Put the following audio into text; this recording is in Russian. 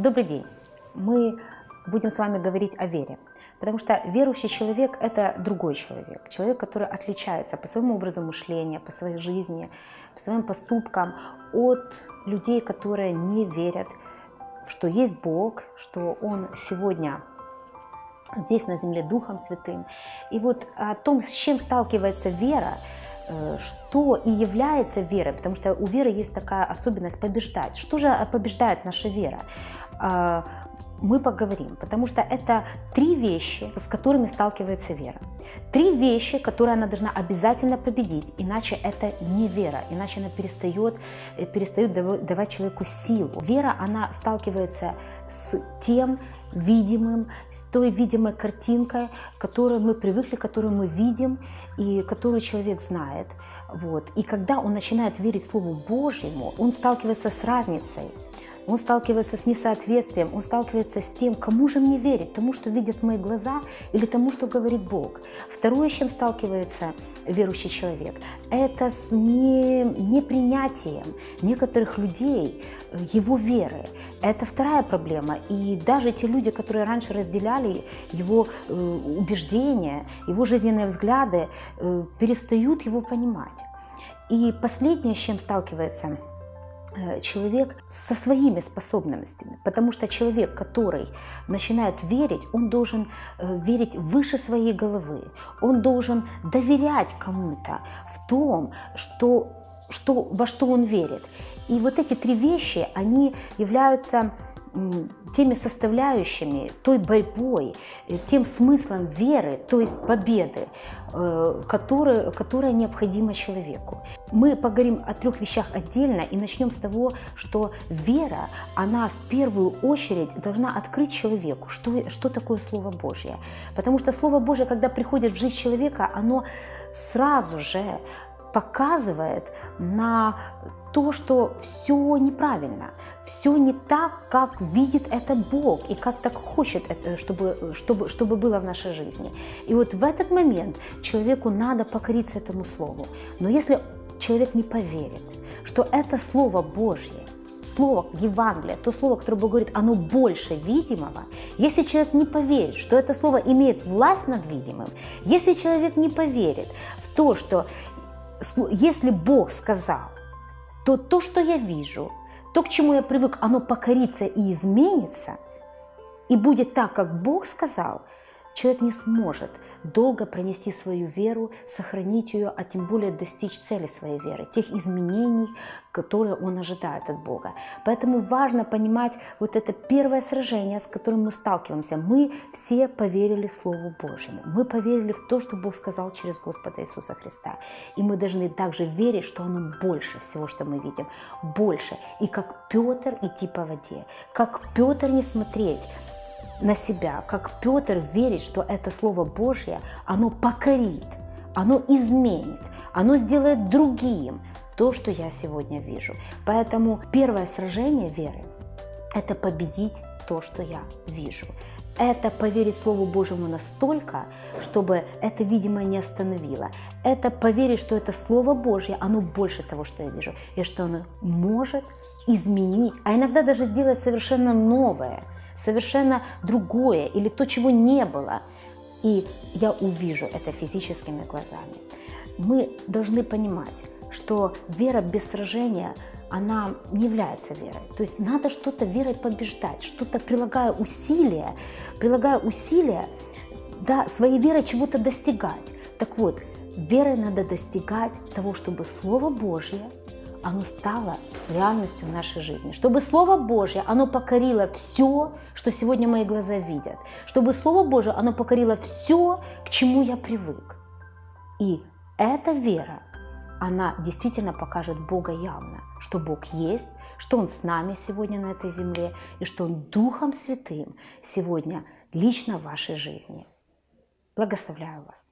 Добрый день! Мы будем с вами говорить о вере, потому что верующий человек – это другой человек, человек, который отличается по своему образу мышления, по своей жизни, по своим поступкам от людей, которые не верят, что есть Бог, что Он сегодня здесь на земле Духом Святым. И вот о том, с чем сталкивается вера, что и является верой, потому что у веры есть такая особенность побеждать. Что же побеждает наша вера? А, мы поговорим, потому что это три вещи, с которыми сталкивается вера. Три вещи, которые она должна обязательно победить, иначе это не вера, иначе она перестает, э, перестает давать человеку силу. Вера, она сталкивается с тем видимым, с той видимой картинкой, которую мы привыкли, которую мы видим и которую человек знает. Вот. И когда он начинает верить Слову Божьему, он сталкивается с разницей – он сталкивается с несоответствием, он сталкивается с тем, кому же мне верить, тому, что видят мои глаза или тому, что говорит Бог. Второе, с чем сталкивается верующий человек, это с не, непринятием некоторых людей э, его веры. Это вторая проблема. И даже те люди, которые раньше разделяли его э, убеждения, его жизненные взгляды, э, перестают его понимать. И последнее, с чем сталкивается человек со своими способностями, потому что человек, который начинает верить, он должен э, верить выше своей головы, он должен доверять кому-то в том, что, что, во что он верит. И вот эти три вещи, они являются теми составляющими, той борьбой, э, тем смыслом веры, то есть победы, э, которая, которая необходима человеку. Мы поговорим о трех вещах отдельно и начнем с того, что вера, она в первую очередь должна открыть человеку, что, что такое Слово Божье. Потому что Слово Божье, когда приходит в жизнь человека, оно сразу же показывает на то, что все неправильно, все не так, как видит это Бог и как так хочет, это, чтобы, чтобы, чтобы было в нашей жизни. И вот в этот момент человеку надо покориться этому слову. Но если человек не поверит, что это Слово Божье, слово Евангелие, то слово, которое Бог говорит, оно больше видимого, если человек не поверит, что это слово имеет власть над видимым, если человек не поверит в то, что если Бог сказал, то то, что я вижу, то, к чему я привык, оно покорится и изменится, и будет так, как Бог сказал, человек не сможет долго пронести свою веру, сохранить ее, а тем более достичь цели своей веры, тех изменений, которые он ожидает от Бога. Поэтому важно понимать вот это первое сражение, с которым мы сталкиваемся. Мы все поверили Слову Божьему. Мы поверили в то, что Бог сказал через Господа Иисуса Христа. И мы должны также верить, что оно больше всего, что мы видим. Больше. И как Петр идти по воде. Как Петр не смотреть на себя, как Петр верит, что это Слово Божье, оно покорит, оно изменит, оно сделает другим то, что я сегодня вижу. Поэтому первое сражение веры – это победить то, что я вижу. Это поверить Слову Божьему настолько, чтобы это, видимо, не остановило. Это поверить, что это Слово Божье, оно больше того, что я вижу, и что оно может изменить, а иногда даже сделать совершенно новое – совершенно другое или то, чего не было. И я увижу это физическими глазами. Мы должны понимать, что вера без сражения, она не является верой. То есть надо что-то верой побеждать, что-то прилагая усилия, прилагая усилия, да, своей верой чего-то достигать. Так вот, верой надо достигать того, чтобы Слово Божье оно стало реальностью нашей жизни. Чтобы Слово Божье, оно покорило все, что сегодня мои глаза видят. Чтобы Слово Божье, оно покорило все, к чему я привык. И эта вера, она действительно покажет Бога явно, что Бог есть, что Он с нами сегодня на этой земле, и что Он Духом Святым сегодня лично в вашей жизни. Благословляю вас.